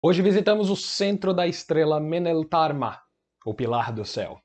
Hoje visitamos o centro da estrela Meneltarma, o pilar do céu.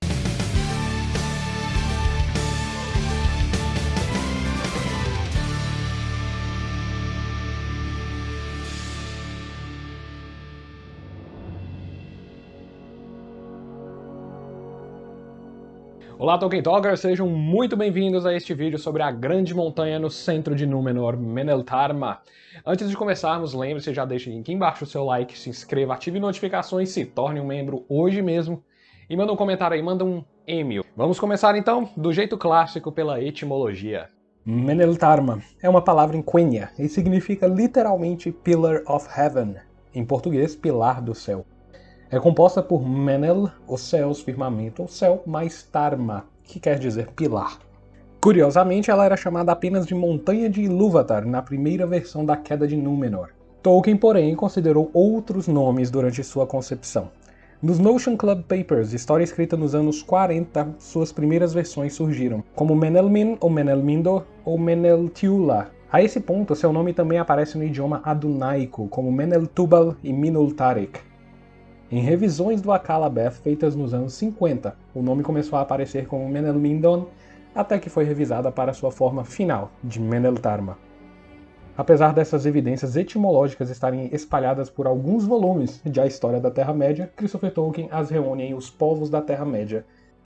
Olá Tolkien Talkers, sejam muito bem-vindos a este vídeo sobre a grande montanha no centro de Númenor, Meneltarma. Antes de começarmos, lembre-se, já deixe aqui embaixo o seu like, se inscreva, ative notificações, se torne um membro hoje mesmo e manda um comentário aí, manda um e-mail. Vamos começar então, do jeito clássico, pela etimologia. Meneltarma é uma palavra em Quenya e significa literalmente Pillar of Heaven, em português, pilar do céu. É composta por Menel, os céus, firmamento, o céu, mais Tarma, que quer dizer pilar. Curiosamente, ela era chamada apenas de Montanha de Ilúvatar na primeira versão da Queda de Númenor. Tolkien, porém, considerou outros nomes durante sua concepção. Nos Notion Club Papers, história escrita nos anos 40, suas primeiras versões surgiram, como Menelmin ou Menelmindo ou Meneltiula. A esse ponto, seu nome também aparece no idioma adunaico, como Meneltubal e Minultarik. Em revisões do Akalabeth feitas nos anos 50, o nome começou a aparecer como Menelmindon, até que foi revisada para sua forma final, de Meneltarma. Apesar dessas evidências etimológicas estarem espalhadas por alguns volumes de A História da Terra-média, Christopher Tolkien as reúne em Os Povos da Terra-média,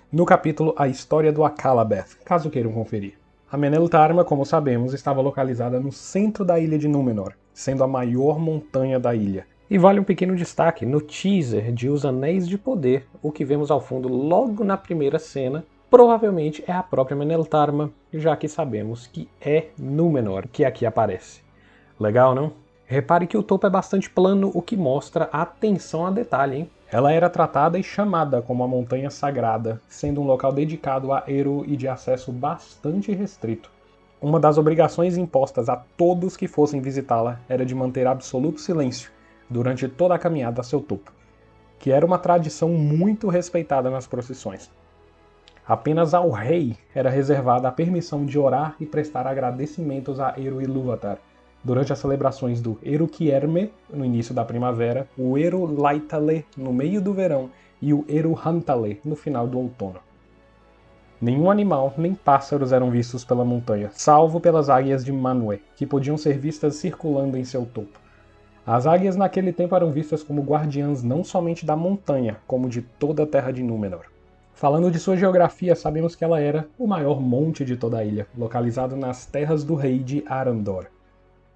no capítulo A História do Akalabeth, caso queiram conferir. A Meneltarma, como sabemos, estava localizada no centro da ilha de Númenor, sendo a maior montanha da ilha, e vale um pequeno destaque, no teaser de Os Anéis de Poder, o que vemos ao fundo logo na primeira cena, provavelmente é a própria Meneltarma, já que sabemos que é Númenor que aqui aparece. Legal, não? Repare que o topo é bastante plano, o que mostra atenção a detalhe, hein? Ela era tratada e chamada como a Montanha Sagrada, sendo um local dedicado a Eru e de acesso bastante restrito. Uma das obrigações impostas a todos que fossem visitá-la era de manter absoluto silêncio, durante toda a caminhada a seu topo, que era uma tradição muito respeitada nas procissões. Apenas ao rei era reservada a permissão de orar e prestar agradecimentos a Eru Ilúvatar, durante as celebrações do Eru Kierme, no início da primavera, o Eru Laitale, no meio do verão, e o Eru Hantale, no final do outono. Nenhum animal nem pássaros eram vistos pela montanha, salvo pelas águias de Manwë, que podiam ser vistas circulando em seu topo. As águias naquele tempo eram vistas como guardiãs não somente da montanha, como de toda a terra de Númenor. Falando de sua geografia, sabemos que ela era o maior monte de toda a ilha, localizado nas terras do rei de Arandor.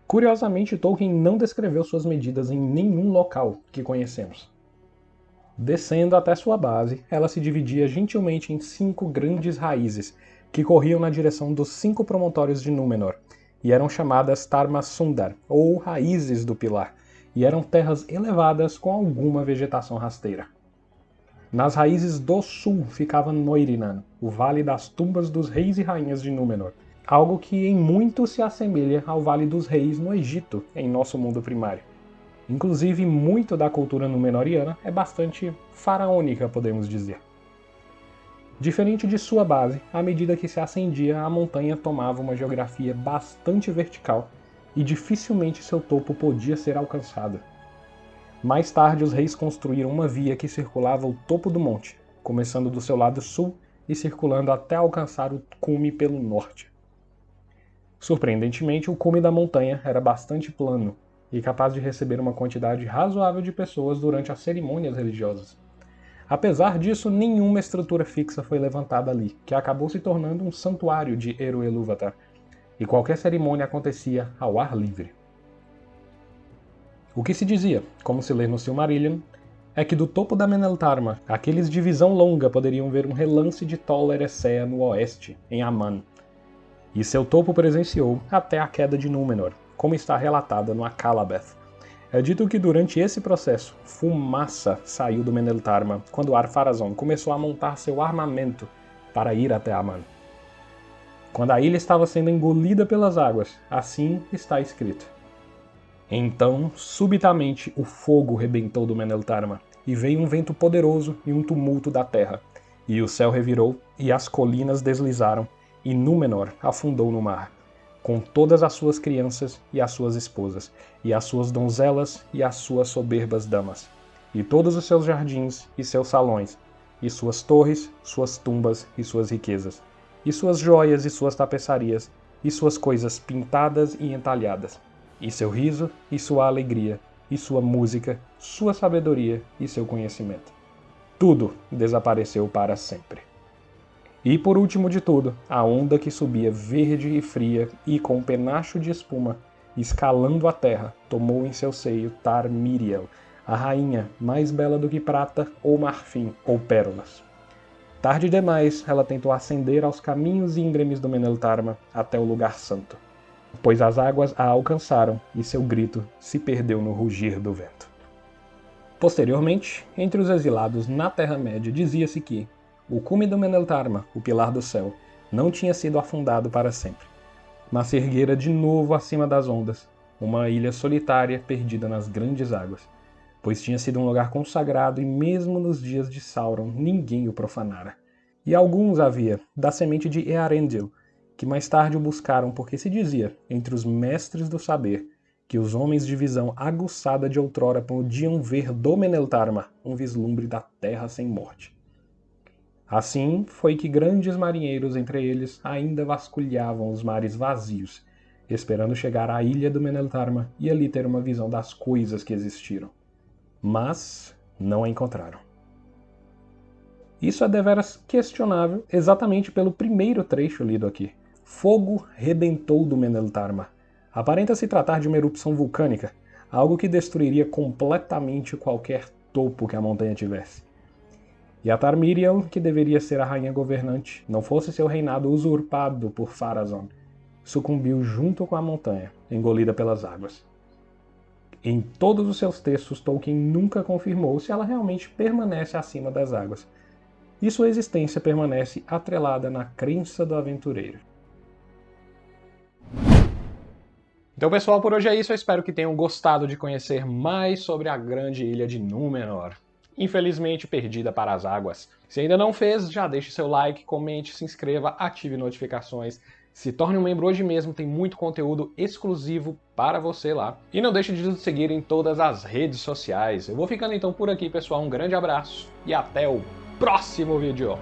Curiosamente, Tolkien não descreveu suas medidas em nenhum local que conhecemos. Descendo até sua base, ela se dividia gentilmente em cinco grandes raízes, que corriam na direção dos cinco promontórios de Númenor, e eram chamadas Tarma Sundar, ou Raízes do Pilar, e eram terras elevadas com alguma vegetação rasteira. Nas raízes do sul ficava Noirinan, o Vale das Tumbas dos Reis e Rainhas de Númenor, algo que em muito se assemelha ao Vale dos Reis no Egito, em nosso mundo primário. Inclusive, muito da cultura númenoriana é bastante faraônica, podemos dizer. Diferente de sua base, à medida que se ascendia, a montanha tomava uma geografia bastante vertical e dificilmente seu topo podia ser alcançado. Mais tarde, os reis construíram uma via que circulava o topo do monte, começando do seu lado sul e circulando até alcançar o cume pelo norte. Surpreendentemente, o cume da montanha era bastante plano e capaz de receber uma quantidade razoável de pessoas durante as cerimônias religiosas. Apesar disso, nenhuma estrutura fixa foi levantada ali, que acabou se tornando um santuário de Eru Ilúvatar, e qualquer cerimônia acontecia ao ar livre. O que se dizia, como se lê no Silmarillion, é que do topo da Meneltarma, aqueles de visão longa poderiam ver um relance de Tol Eressëa no oeste, em Aman, e seu topo presenciou até a queda de Númenor, como está relatada no Akalabeth. É dito que durante esse processo, fumaça saiu do Meneltarma quando Ar-Pharazôn começou a montar seu armamento para ir até Aman quando a ilha estava sendo engolida pelas águas. Assim está escrito. Então, subitamente, o fogo rebentou do Meneltarma, e veio um vento poderoso e um tumulto da terra. E o céu revirou, e as colinas deslizaram, e Númenor afundou no mar. com todas as suas crianças e as suas esposas, e as suas donzelas e as suas soberbas damas, e todos os seus jardins e seus salões, e suas torres, suas tumbas e suas riquezas, e suas joias e suas tapeçarias, e suas coisas pintadas e entalhadas, e seu riso e sua alegria, e sua música, sua sabedoria e seu conhecimento. Tudo desapareceu para sempre. E por último de tudo, a onda que subia verde e fria e com um penacho de espuma, escalando a terra, tomou em seu seio Tar Miriel, a rainha mais bela do que prata ou marfim ou pérolas. Tarde demais, ela tentou ascender aos caminhos íngremes do Meneltarma até o lugar santo, pois as águas a alcançaram e seu grito se perdeu no rugir do vento. Posteriormente, entre os exilados na Terra-média dizia-se que, o cume do Meneltarma, o pilar do céu, não tinha sido afundado para sempre, mas se erguera de novo acima das ondas, uma ilha solitária perdida nas grandes águas, pois tinha sido um lugar consagrado e mesmo nos dias de Sauron ninguém o profanara. E alguns havia, da semente de Earendil, que mais tarde o buscaram porque se dizia, entre os mestres do saber, que os homens de visão aguçada de outrora podiam ver do Meneltarma um vislumbre da terra sem morte. Assim foi que grandes marinheiros entre eles ainda vasculhavam os mares vazios, esperando chegar à ilha do Meneltarma e ali ter uma visão das coisas que existiram. Mas não a encontraram. Isso é deveras questionável exatamente pelo primeiro trecho lido aqui. Fogo rebentou do Meneltarma. Aparenta se tratar de uma erupção vulcânica, algo que destruiria completamente qualquer topo que a montanha tivesse. E a Tarmiriel, que deveria ser a rainha governante, não fosse seu reinado usurpado por Pharazôn, sucumbiu junto com a montanha, engolida pelas águas. Em todos os seus textos, Tolkien nunca confirmou se ela realmente permanece acima das águas, e sua existência permanece atrelada na crença do aventureiro. Então, pessoal, por hoje é isso. Eu espero que tenham gostado de conhecer mais sobre a grande ilha de Númenor infelizmente perdida para as águas. Se ainda não fez, já deixe seu like, comente, se inscreva, ative notificações, se torne um membro hoje mesmo, tem muito conteúdo exclusivo para você lá. E não deixe de nos seguir em todas as redes sociais. Eu vou ficando então por aqui, pessoal. Um grande abraço e até o próximo vídeo.